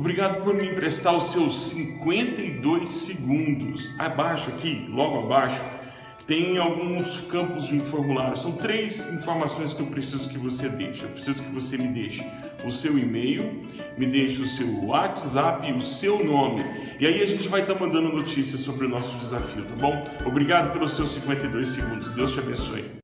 Obrigado por me emprestar os seus 52 segundos. Abaixo aqui, logo abaixo, tem alguns campos de um formulário. São três informações que eu preciso que você deixe. Eu preciso que você me deixe o seu e-mail, me deixe o seu WhatsApp o seu nome. E aí a gente vai estar mandando notícias sobre o nosso desafio, tá bom? Obrigado pelos seus 52 segundos. Deus te abençoe.